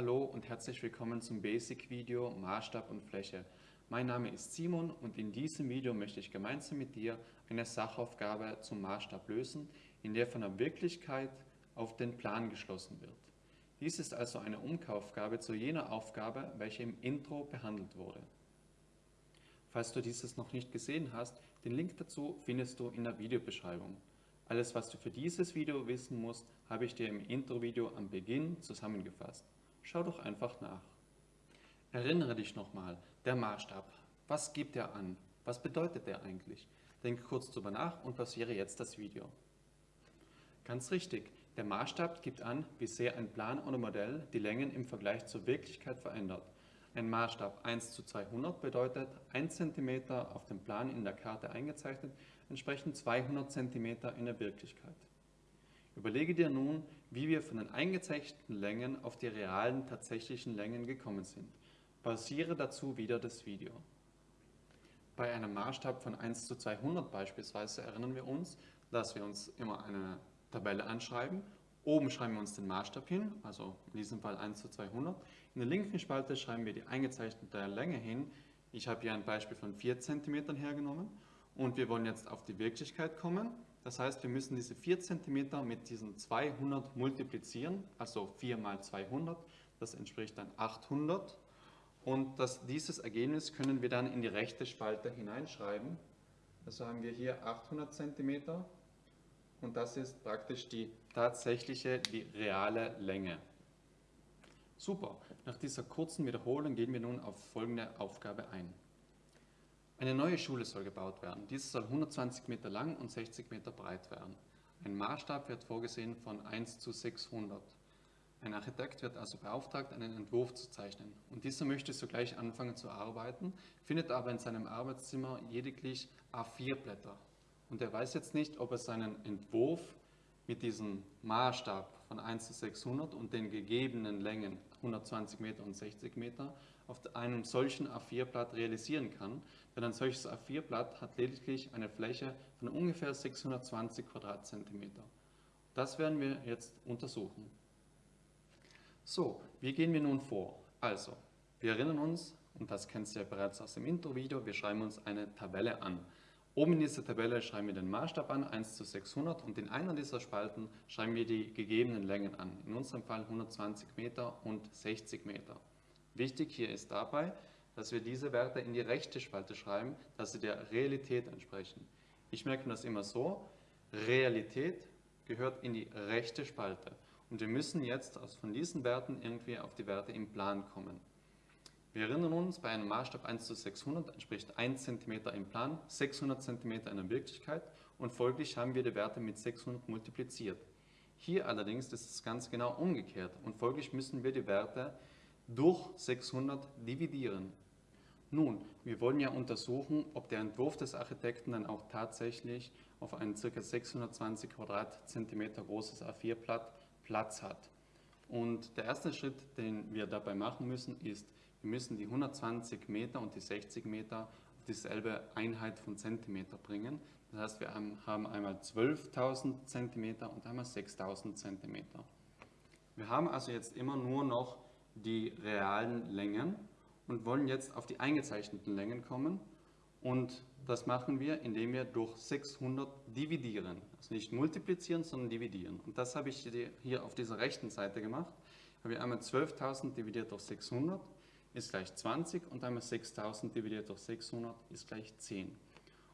Hallo und herzlich willkommen zum Basic-Video Maßstab und Fläche. Mein Name ist Simon und in diesem Video möchte ich gemeinsam mit dir eine Sachaufgabe zum Maßstab lösen, in der von der Wirklichkeit auf den Plan geschlossen wird. Dies ist also eine Umkaufaufgabe zu jener Aufgabe, welche im Intro behandelt wurde. Falls du dieses noch nicht gesehen hast, den Link dazu findest du in der Videobeschreibung. Alles, was du für dieses Video wissen musst, habe ich dir im Intro-Video am Beginn zusammengefasst. Schau doch einfach nach. Erinnere dich nochmal, der Maßstab. Was gibt er an? Was bedeutet der eigentlich? Denke kurz darüber nach und pausiere jetzt das Video. Ganz richtig, der Maßstab gibt an, wie sehr ein Plan oder Modell die Längen im Vergleich zur Wirklichkeit verändert. Ein Maßstab 1 zu 200 bedeutet 1 cm auf dem Plan in der Karte eingezeichnet, entsprechen 200 cm in der Wirklichkeit. Überlege dir nun, wie wir von den eingezeichneten Längen auf die realen tatsächlichen Längen gekommen sind. Pausiere dazu wieder das Video. Bei einem Maßstab von 1 zu 200 beispielsweise erinnern wir uns, dass wir uns immer eine Tabelle anschreiben Oben schreiben wir uns den Maßstab hin, also in diesem Fall 1 zu 200. In der linken Spalte schreiben wir die eingezeichnete Länge hin. Ich habe hier ein Beispiel von 4 cm hergenommen und wir wollen jetzt auf die Wirklichkeit kommen. Das heißt, wir müssen diese 4 cm mit diesen 200 multiplizieren, also 4 mal 200, das entspricht dann 800. Und das, dieses Ergebnis können wir dann in die rechte Spalte hineinschreiben. Also haben wir hier 800 cm und das ist praktisch die tatsächliche, die reale Länge. Super, nach dieser kurzen Wiederholung gehen wir nun auf folgende Aufgabe ein. Eine neue Schule soll gebaut werden. Diese soll 120 Meter lang und 60 Meter breit werden. Ein Maßstab wird vorgesehen von 1 zu 600. Ein Architekt wird also beauftragt, einen Entwurf zu zeichnen. Und dieser möchte sogleich anfangen zu arbeiten, findet aber in seinem Arbeitszimmer lediglich A4-Blätter und er weiß jetzt nicht, ob er seinen Entwurf mit diesem Maßstab von 1 zu 600 und den gegebenen Längen 120 Meter und 60 Meter auf einem solchen A4-Blatt realisieren kann, denn ein solches A4-Blatt hat lediglich eine Fläche von ungefähr 620 Quadratzentimeter. Das werden wir jetzt untersuchen. So, wie gehen wir nun vor? Also, wir erinnern uns, und das kennst du ja bereits aus dem Intro-Video, wir schreiben uns eine Tabelle an. Oben in dieser Tabelle schreiben wir den Maßstab an, 1 zu 600 und in einer dieser Spalten schreiben wir die gegebenen Längen an. In unserem Fall 120 Meter und 60 Meter. Wichtig hier ist dabei, dass wir diese Werte in die rechte Spalte schreiben, dass sie der Realität entsprechen. Ich merke das immer so, Realität gehört in die rechte Spalte. Und wir müssen jetzt von diesen Werten irgendwie auf die Werte im Plan kommen. Wir erinnern uns, bei einem Maßstab 1 zu 600 entspricht 1 cm im Plan, 600 cm in der Wirklichkeit und folglich haben wir die Werte mit 600 multipliziert. Hier allerdings ist es ganz genau umgekehrt und folglich müssen wir die Werte durch 600 dividieren. Nun, wir wollen ja untersuchen, ob der Entwurf des Architekten dann auch tatsächlich auf ein ca. 620 Quadratzentimeter großes A4-Blatt Platz hat. Und der erste Schritt, den wir dabei machen müssen, ist, wir müssen die 120 Meter und die 60 Meter auf dieselbe Einheit von Zentimeter bringen. Das heißt, wir haben einmal 12.000 Zentimeter und einmal 6.000 Zentimeter. Wir haben also jetzt immer nur noch die realen Längen und wollen jetzt auf die eingezeichneten Längen kommen. Und das machen wir, indem wir durch 600 dividieren. Also nicht multiplizieren, sondern dividieren. Und das habe ich hier auf dieser rechten Seite gemacht. Habe ich einmal 12.000 dividiert durch 600 ist gleich 20 und einmal 6000 dividiert durch 600 ist gleich 10.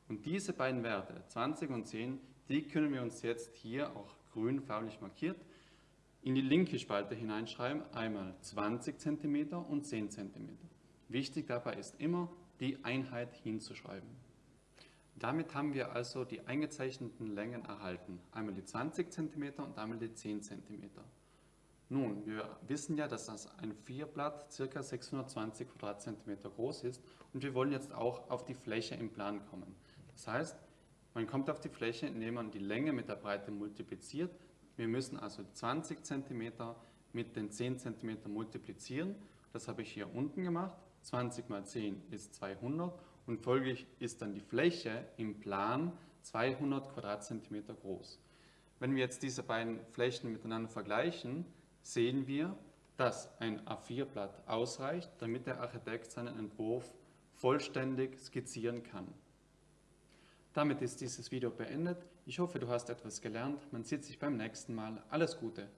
Und diese beiden Werte, 20 und 10, die können wir uns jetzt hier, auch grün farblich markiert, in die linke Spalte hineinschreiben, einmal 20 cm und 10 cm. Wichtig dabei ist immer, die Einheit hinzuschreiben. Damit haben wir also die eingezeichneten Längen erhalten, einmal die 20 cm und einmal die 10 cm. Nun, wir wissen ja, dass das ein Vierblatt ca. 620 Quadratzentimeter groß ist und wir wollen jetzt auch auf die Fläche im Plan kommen. Das heißt, man kommt auf die Fläche, indem man die Länge mit der Breite multipliziert. Wir müssen also 20 cm mit den 10 cm multiplizieren. Das habe ich hier unten gemacht. 20 mal 10 ist 200 und folglich ist dann die Fläche im Plan 200 Quadratzentimeter groß. Wenn wir jetzt diese beiden Flächen miteinander vergleichen, sehen wir, dass ein A4-Blatt ausreicht, damit der Architekt seinen Entwurf vollständig skizzieren kann. Damit ist dieses Video beendet. Ich hoffe, du hast etwas gelernt. Man sieht sich beim nächsten Mal. Alles Gute!